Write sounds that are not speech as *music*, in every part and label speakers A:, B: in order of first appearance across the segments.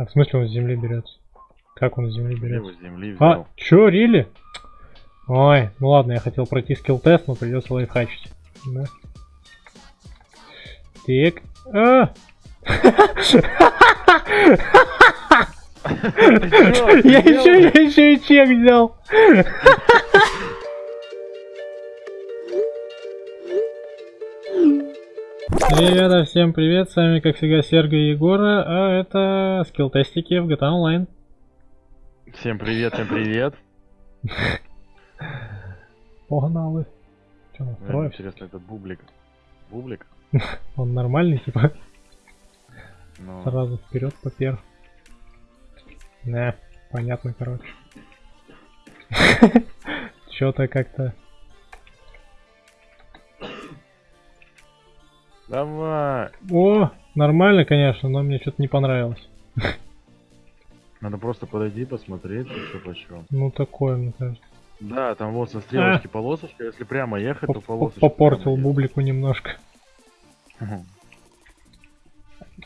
A: А в смысле он с земли берется? Как он с земли берется?
B: его с земли
A: А,
B: взял.
A: чё, рили? Ой, ну ладно, я хотел пройти скилл-тест, но придется лайфхачить. Да. Так. А! *laughs* *laughs* Я еще, я еще и чек взял. *laughs* Ребята, всем привет, с вами как всегда Серго и Егора, а это скилл-тестики в GTA Online.
B: Всем привет, всем привет.
A: Погнали. Че,
B: Мне
A: настроишь?
B: Интересно, это бублик. Бублик? *laughs*
A: Он нормальный, типа,
B: Ну,
A: сразу вперед попер. Не, понятно, короче. *laughs* Че-то как-то...
B: Давай.
A: О, нормально, конечно, но мне что-то не понравилось.
B: Надо просто подойти, посмотреть, что почем.
A: Ну, такое, мне кажется.
B: Да, там вот со стрелочки полосочка. Если прямо ехать, то
A: Поп-
B: полосочка.
A: Попортил бублику немножко.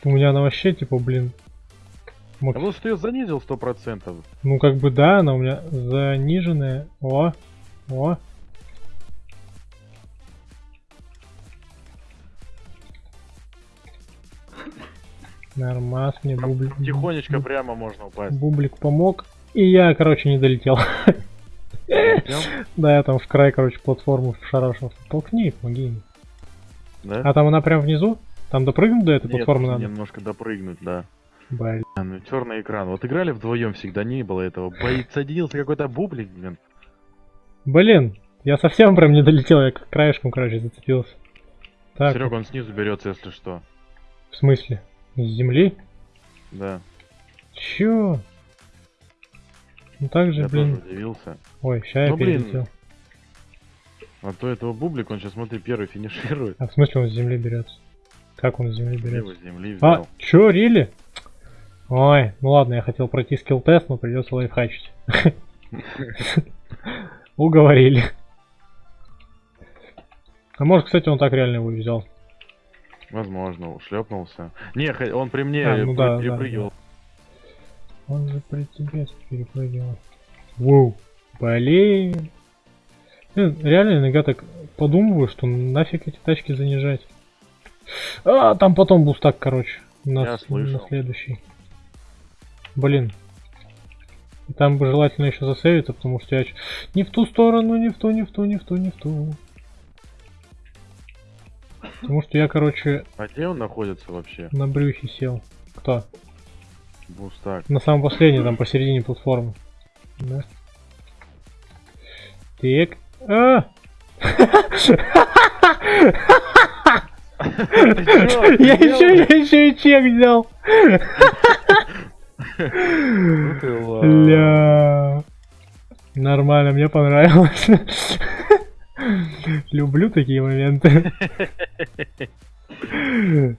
A: У меня она вообще, типа, блин... мог-
B: А вот что я занизил сто процентов.
A: Ну, как бы да, она у меня заниженная. О, о. Нормас мне бублик.
B: Тихонечко прямо можно упасть.
A: Бублик помог. И я, короче, не долетел. *laughs* Да, я там в край, короче, платформу шарашился. Толкни, помоги.
B: Да?
A: А там она прям внизу? Там допрыгнуть до этой
B: Нет,
A: платформы надо?
B: немножко допрыгнуть, да.
A: Блин.
B: А, ну черный экран. Вот играли вдвоем всегда, не было этого. Боит садился какой-то бублик, блин.
A: Блин, я совсем прям не долетел, я к краешком, короче, зацепился. Так,
B: Серега, он снизу берется, если что.
A: в смысле? С земли?
B: Да.
A: Чё? Ну так же,
B: я
A: блин.
B: тоже удивился.
A: Ой, ща я
B: Ну, блин.
A: перелетел.
B: А то этого бублик, он сейчас, смотри, первый финиширует.
A: А в смысле он с земли берется? Как он с земли
B: Я
A: берется?
B: его с земли
A: А,
B: взял.
A: чё, рили? Ой, ну ладно, я хотел пройти скилл-тест, но придется лайфхачить. *laughs* Уговорили. А может, кстати, он так реально его взял.
B: Возможно, шлепнулся. Не, он при мне
A: А, ну да, да,
B: перепрыгивал.
A: Он же при тебе перепрыгивал. Воу. Блин. Блин, Реально иногда так подумываю, что нафиг эти тачки занижать. А, там потом бустак, короче. На,
B: Я
A: с-
B: слышал.
A: на следующий. Блин. И там бы желательно еще засейвиться, потому что я не в ту сторону, не в ту, не в ту, не в ту, не в ту. Потому что я, короче,
B: А где он находится вообще?
A: на брюхе сел. Кто?
B: Бустак.
A: На самом последнем, там посередине платформы. Да. Так. А! Я еще, я еще и чек взял. Ля. Нормально, мне понравилось. Люблю такие моменты.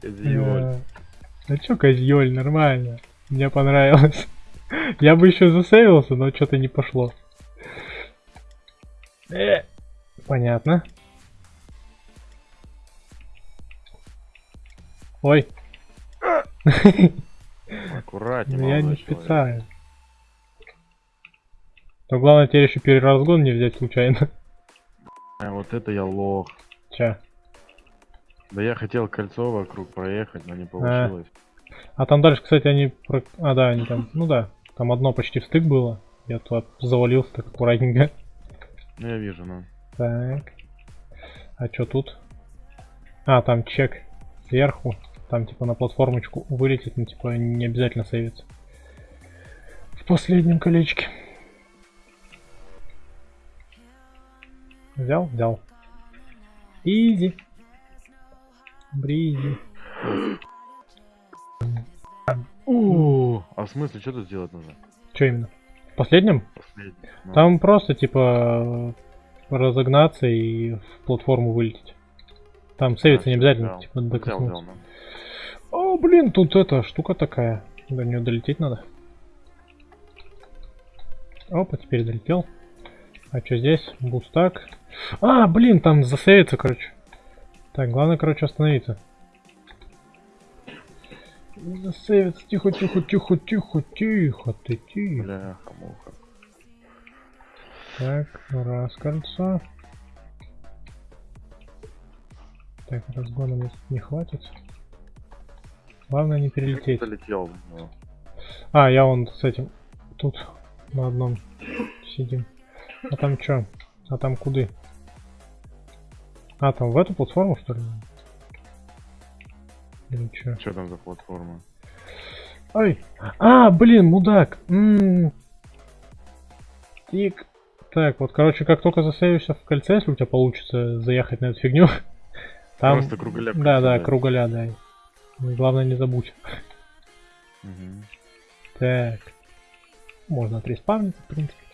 B: Козёль.
A: Ля. А чё козьёль, нормально. Мне понравилось. Я бы еще засейвился, но что-то не пошло. Э, Понятно. Ой,
B: Аккуратнее,
A: ну я не специально. Но главное теперь еще переразгон не взять случайно.
B: А, вот это я лох.
A: Ча.
B: Да я хотел кольцо вокруг проехать, но не получилось.
A: А там дальше, кстати, они... про- А, да, они там... Ну да, там одно почти встык было. Я туда завалился так аккуратненько.
B: Ну я вижу, ну.
A: Так. А что тут? А, там чек сверху. Там типа на платформочку вылетит, но типа не обязательно сейвится. В последнем колечке. Взял? Взял. Изи. Бризи.
B: У, А в смысле, что тут делать нужно?
A: Что именно? В последнем?
B: Ну,
A: Там просто типа разогнаться и в платформу вылететь. Там сейвиться
B: а,
A: не
B: всё,
A: обязательно,
B: взял.
A: типа докоснуться.
B: взял, ну.
A: О, блин, тут эта штука такая. До нее долететь надо. Опа, теперь долетел. А что здесь? Бустак. А, блин, там засейвится, короче. Так, главное, короче, остановиться. Засейвится. Тихо, тихо, тихо, тихо, тихо, ты тихо.
B: Муха.
A: Так, раз кольцо. Так, разгона мне не хватит. Главное не перелететь.
B: Залетел. ну.
A: А, я вон с этим тут на одном сидим. А там чё? А там куды? А, там в эту платформу что ли? Или чё?
B: Что там за платформа?
A: Ой! А, блин, мудак! М. Тик. Так, вот, короче, как только засейвишься в кольце, если у тебя получится заехать на эту фигню, *laughs* там...
B: Просто круголя
A: Да, да, круголя, да. Главное не забудь.
B: Мгм.
A: Так. Можно отреспавниться, в принципе.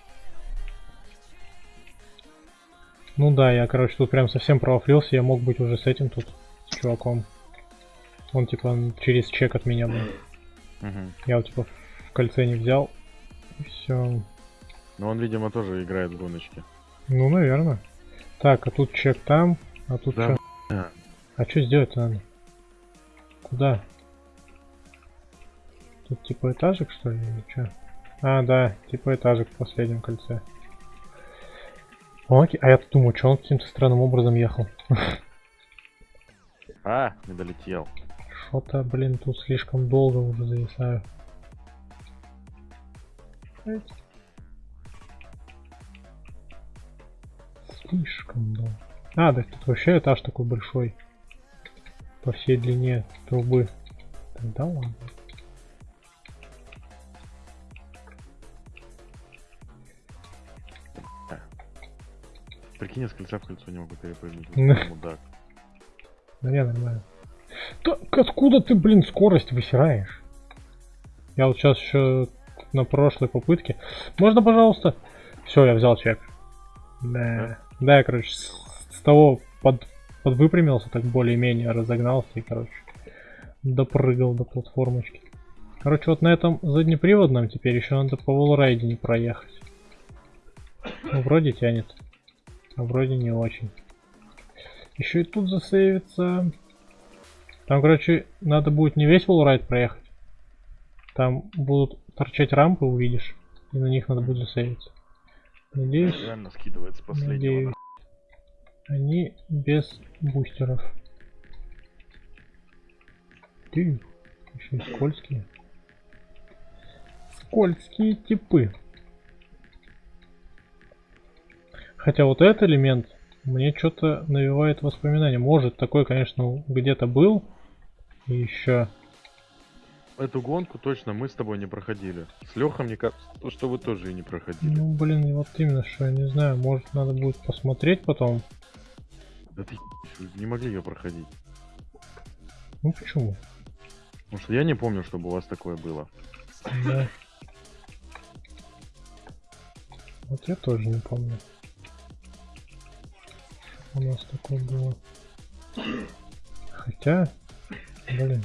A: Ну да, я, короче, тут прям совсем провафлился, я мог быть уже с этим тут, с чуваком. Он, типа, через чек от меня был. Я вот, типа, в кольце не взял. Все.
B: Ну он, видимо, тоже играет в гоночки.
A: Ну, наверное. Так, а тут чек там, а тут
B: Да,
A: чё? А что сделать надо? Куда? Тут типа этажик, что ли, или что? А, да, типа этажик в последнем кольце. Окей, а я тут думаю, что он каким-то странным образом ехал. *laughs*
B: А, не долетел.
A: Что-то, блин, тут слишком долго уже зависаю. Слишком долго. А, да тут вообще этаж такой большой. По всей длине трубы. Тогда ладно.
B: Прикинь, я с кольца в кольцо не могу перепрыгнуть.
A: Ну.
B: Мудак.
A: Да не, нормально. Так откуда ты, блин, скорость высираешь? Я вот сейчас еще на прошлой попытке. Можно, пожалуйста? Все, я взял чек. Да. Да, я, короче, с, с того под, подвыпрямился, так более-менее разогнался и, короче, допрыгал до платформочки. Короче, вот на этом заднеприводном теперь еще надо по волрайде не проехать. Ну, вроде тянет. А вроде не очень. Еще и тут засейвится. Там, короче, надо будет не весь волрайд проехать. Там будут торчать рампы, увидишь. И на них надо будет засейвиться. Надеюсь,
B: Реально скидывает с последнего.
A: надеюсь, они без бустеров. Ты, еще и скользкие. Скользкие типы. Хотя вот этот элемент мне что-то навевает воспоминания. Может, такой, конечно, где-то был. И еще.
B: Эту гонку точно мы с тобой не проходили. С Лехой, мне кажется, то, что вы тоже и не проходили.
A: Ну, блин, вот именно что, я не знаю. Может, надо будет посмотреть потом.
B: Да ты не могли ее проходить.
A: Ну, почему?
B: Потому что я не помню, чтобы у вас такое было.
A: Да. Вот я тоже не помню. У нас такое было. Хотя, блин.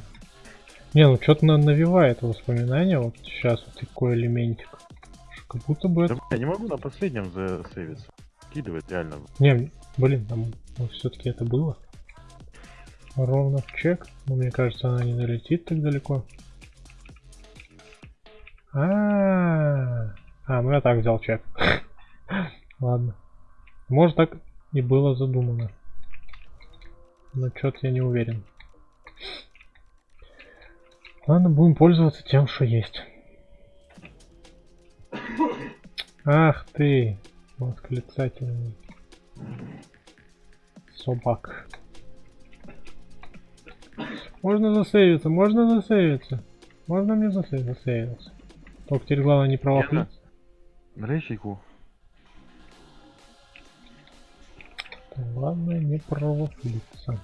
A: Не, ну что-то навевает воспоминания. Вот сейчас вот такой элементик. Как будто бы
B: Да,
A: это...
B: бля, не могу на последнем засейвиться. Скидывает реально.
A: Не, блин, там все-таки это было. Ровно в чек. Но мне кажется, она не долетит так далеко. А, -а, -а. а, ну я так взял чек. *laughs* Ладно. Может так и было задумано. Но что-то я не уверен. Ладно, будем пользоваться тем, что есть. Ах ты, восклицательный собак. Можно засейвиться, можно засейвиться. Можно мне засейв- засейвиться. Только теперь главное не провафлиться.
B: Рейщику.
A: Главное не провафлиться.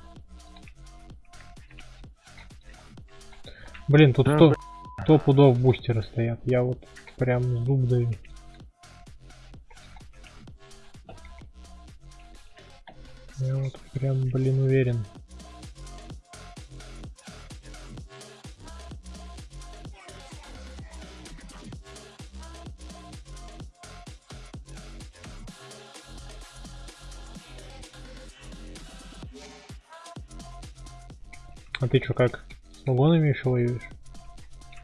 A: Блин, тут
B: Да,
A: сто, сто пудов бустеры стоят. Я вот прям зуб даю. Я вот прям, блин, уверен. А ты чё, как? С вагонами еще воюешь?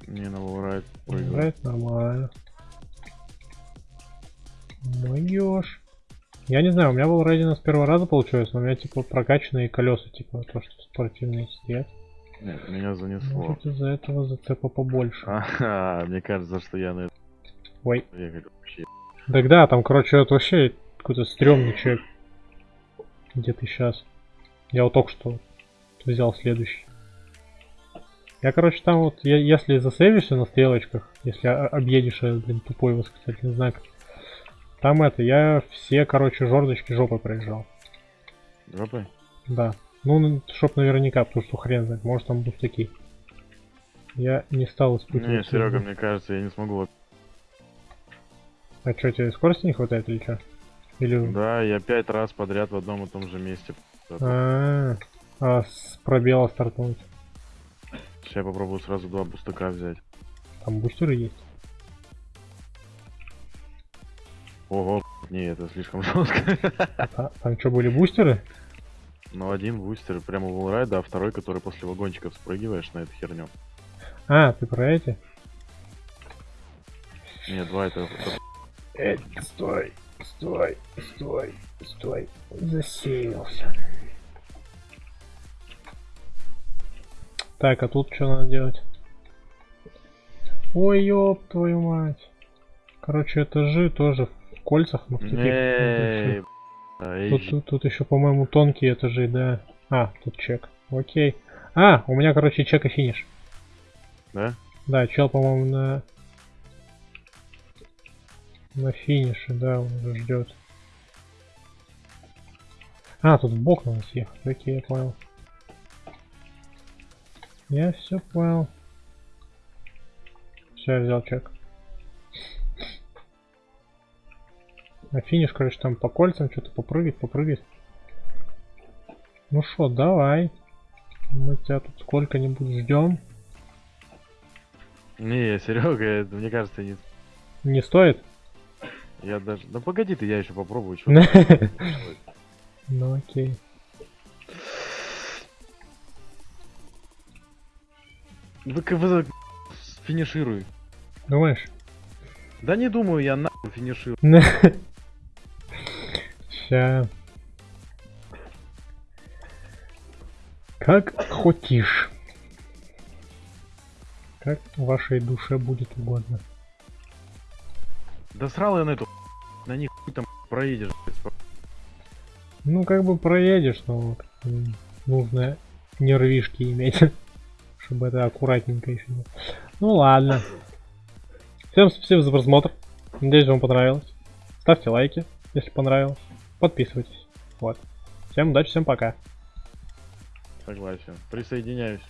B: Не, на волрайд прыгаю.
A: Играет нормально. Моешь. Я не знаю, у меня был рейдинг с первого раза получилось, но у меня типа прокачанные колеса, типа то, что спортивные сидят.
B: Нет, меня занесло.
A: Может из-за этого зацепа побольше. *laughs*
B: Ага, мне кажется, что я на
A: Ой.
B: ехать вообще.
A: Так да, там, короче, это вообще какой-то стрёмный человек. Где ты сейчас? Я вот только что взял следующий. Я, короче, там вот, я, если засейвишься на стрелочках, если объедешь, блин, тупой восклицательный знак, там это, я все, короче, жердочки жопой проезжал.
B: Жопой?
A: Да. Ну, чтоб наверняка, потому что хрен знает, может там будут такие. Я не стал испытывать.
B: Не, Серега, мне кажется, я не смогу.
A: А что, тебе скорости не хватает или что? Или...
B: Да, я пять раз подряд в одном и том же месте.
A: А, а с пробела стартануть.
B: Сейчас я попробую сразу два бустака взять.
A: Там бустеры есть.
B: Ого, не, это слишком жестко.
A: А, там что, были бустеры?
B: Ну, один бустер прямо в волрайда, а второй, который после вагончиков спрыгиваешь на эту херню.
A: А, ты про эти?
B: Не, два это... это-
A: Э, стой, стой, стой, стой. Засеялся. Так, а тут что надо делать? Ой, ёб твою мать. Короче, этажи тоже в кольцах, но в
B: эй,
A: Тут, тут, тут еще, по-моему, тонкие этажи, да. А, тут чек. Окей. А, у меня, короче, чек и финиш.
B: Да?
A: Да, чел, по-моему, на... На финише, да, он уже ждет. А, тут в бок надо съехать. Окей, я понял. Я все понял. Все, я взял чек. На финиш, короче, там по кольцам что-то попрыгать, попрыгать. Ну что, давай. Мы тебя тут сколько-нибудь ждем.
B: Не, Серега, мне кажется, не...
A: Не стоит?
B: Я даже... Да погоди ты, я еще попробую. *laughs*
A: Ну окей.
B: Вы, вы финишируй.
A: Думаешь?
B: Да не думаю, я нахуй финиширую. *laughs*
A: Ща. Как хотишь. Как вашей душе будет угодно.
B: Да срал я на эту на них там проедешь.
A: Ну, как бы проедешь, но вот, нужно нервишки иметь. *laughs* Чтобы это аккуратненько еще было. Ну ладно. Всем спасибо за просмотр. Надеюсь, вам понравилось. Ставьте лайки, если понравилось. Подписывайтесь. Вот. Всем удачи, всем пока.
B: Согласен. Присоединяюсь.